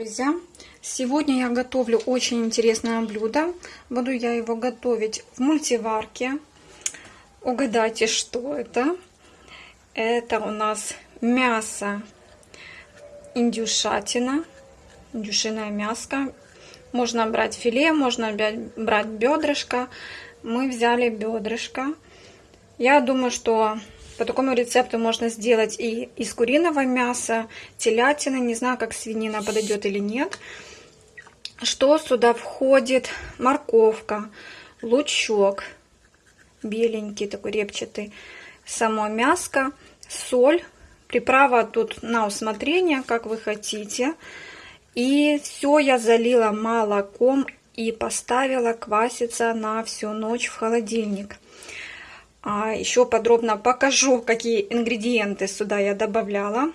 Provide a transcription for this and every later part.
Друзья, сегодня я готовлю очень интересное блюдо. Буду я его готовить в мультиварке. Угадайте, что это? Это у нас мясо индюшатина, индюшиное мяско. Можно брать филе, можно брать бедрышко. Мы взяли бедрышко. Я думаю, что по такому рецепту можно сделать и из куриного мяса, телятины. Не знаю, как свинина подойдет или нет. Что сюда входит? Морковка, лучок, беленький такой репчатый, само мяско, соль. Приправа тут на усмотрение, как вы хотите. И все я залила молоком и поставила кваситься на всю ночь в холодильник. А еще подробно покажу, какие ингредиенты сюда я добавляла.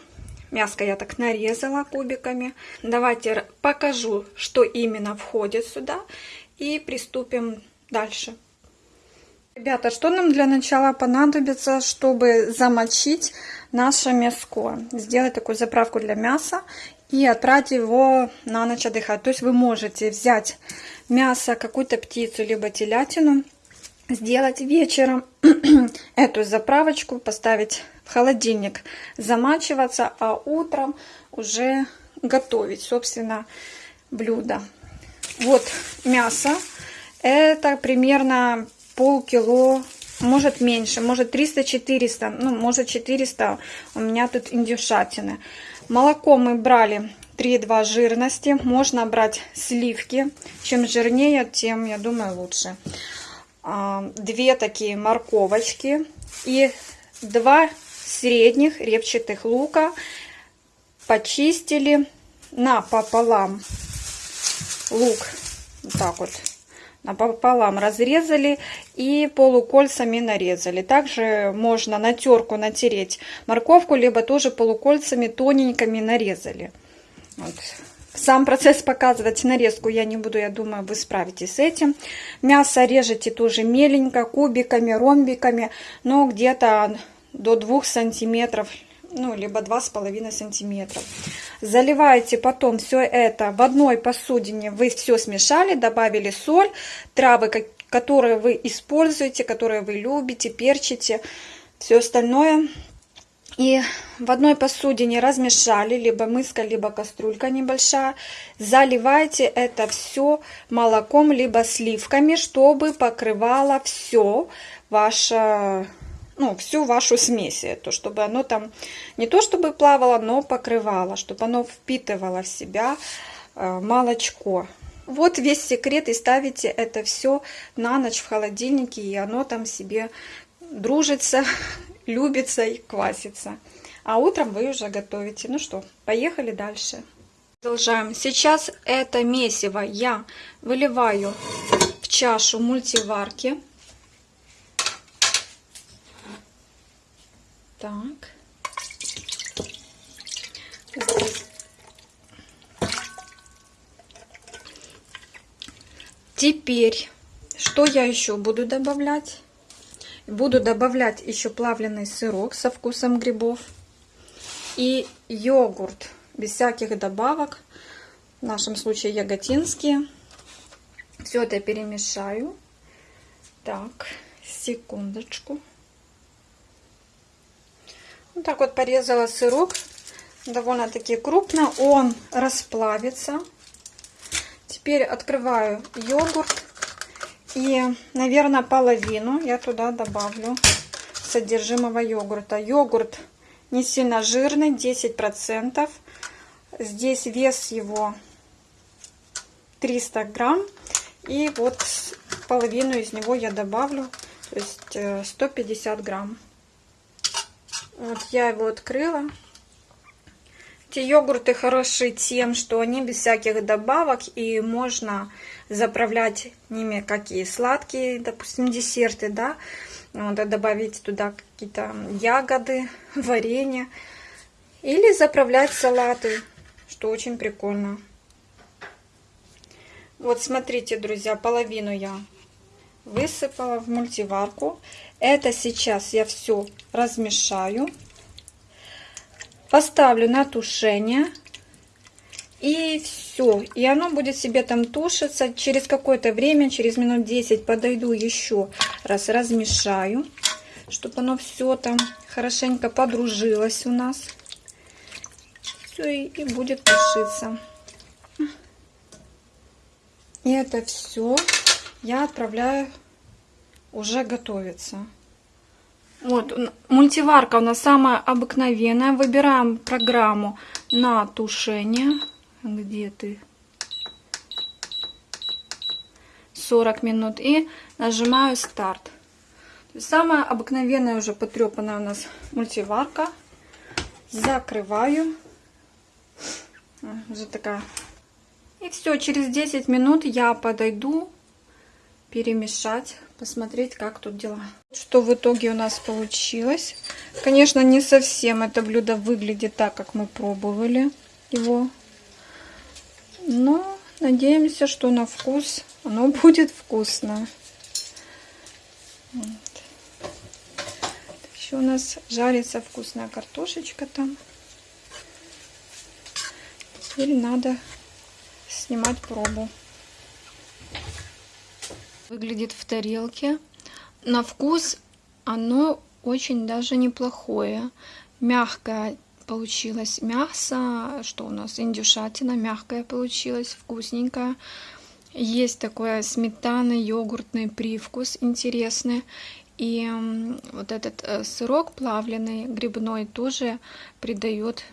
Мяско я так нарезала кубиками. Давайте покажу, что именно входит сюда. И приступим дальше. Ребята, что нам для начала понадобится, чтобы замочить наше мяско? Сделать такую заправку для мяса и отправить его на ночь отдыхать. То есть вы можете взять мясо, какую-то птицу, либо телятину, сделать вечером эту заправочку, поставить в холодильник, замачиваться, а утром уже готовить, собственно, блюдо. Вот мясо. Это примерно полкило, может меньше, может 300-400, ну, может 400 у меня тут индюшатины. Молоко мы брали 3,2 жирности. Можно брать сливки. Чем жирнее, тем, я думаю, лучше. Две такие морковочки и два средних репчатых лука почистили напополам. Лук вот так вот напополам разрезали и полукольцами нарезали. Также можно на терку натереть морковку либо тоже полукольцами тоненькими нарезали. Вот сам процесс показывать нарезку я не буду, я думаю, вы справитесь с этим. Мясо режете тоже меленько, кубиками, ромбиками, но где-то до 2 сантиметров, ну, либо 2,5 сантиметров. Заливаете потом все это в одной посудине, вы все смешали, добавили соль, травы, которые вы используете, которые вы любите, перчите, все остальное и в одной посудине размешали, либо мыска, либо кастрюлька небольшая. Заливайте это все молоком, либо сливками, чтобы покрывало все ваше, ну, всю вашу смесь. То, чтобы оно там не то чтобы плавало, но покрывало, чтобы оно впитывало в себя э, молочко. Вот весь секрет, и ставите это все на ночь в холодильнике, и оно там себе дружится любится и квасится. А утром вы уже готовите. Ну что, поехали дальше. Продолжаем. Сейчас это месиво я выливаю в чашу мультиварки. Так. Теперь, что я еще буду добавлять? Буду добавлять еще плавленый сырок со вкусом грибов. И йогурт без всяких добавок. В нашем случае яготинские. Все это перемешаю. Так, секундочку. Вот так вот порезала сырок. Довольно-таки крупно. Он расплавится. Теперь открываю йогурт. И, наверное, половину я туда добавлю содержимого йогурта. Йогурт не сильно жирный, 10%. Здесь вес его 300 грамм. И вот половину из него я добавлю, то есть 150 э, грамм. Вот я его открыла. Эти йогурты хороши тем, что они без всяких добавок и можно заправлять ними какие сладкие, допустим, десерты, да, вот, добавить туда какие-то ягоды, варенье, или заправлять салаты, что очень прикольно. Вот смотрите, друзья, половину я высыпала в мультиварку. Это сейчас я все размешаю. Поставлю на тушение. И все и оно будет себе там тушиться. Через какое-то время, через минут 10 подойду еще раз, размешаю, чтобы оно все там хорошенько подружилось у нас. Все, и, и будет тушиться. И это все я отправляю уже готовиться. Вот, мультиварка у нас самая обыкновенная. Выбираем программу на тушение. Где ты? 40 минут. И нажимаю старт. Самая обыкновенная уже потрепанная у нас мультиварка. Закрываю. Уже такая. И все, через 10 минут я подойду перемешать посмотреть, как тут дела. Что в итоге у нас получилось. Конечно, не совсем это блюдо выглядит так, как мы пробовали его. Но надеемся, что на вкус оно будет вкусно. Вот. Еще у нас жарится вкусная картошечка там. Теперь надо снимать пробу выглядит в тарелке. На вкус оно очень даже неплохое. Мягкое получилось мясо. Что у нас? Индюшатина мягкая получилась, вкусненькая. Есть такой сметанный йогуртный привкус интересный. И вот этот э, сырок плавленый, грибной, тоже придает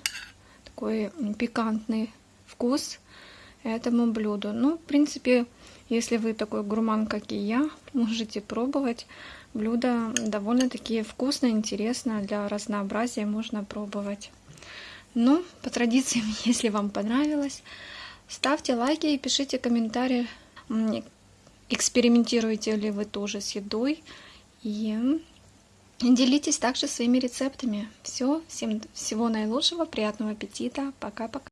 такой пикантный вкус этому блюду. Ну, в принципе, если вы такой гурман, как и я, можете пробовать. Блюдо довольно-таки вкусно, интересно, для разнообразия можно пробовать. Ну, по традициям, если вам понравилось, ставьте лайки и пишите комментарии, экспериментируете ли вы тоже с едой. И делитесь также своими рецептами. Все, всем всего наилучшего, приятного аппетита, пока-пока.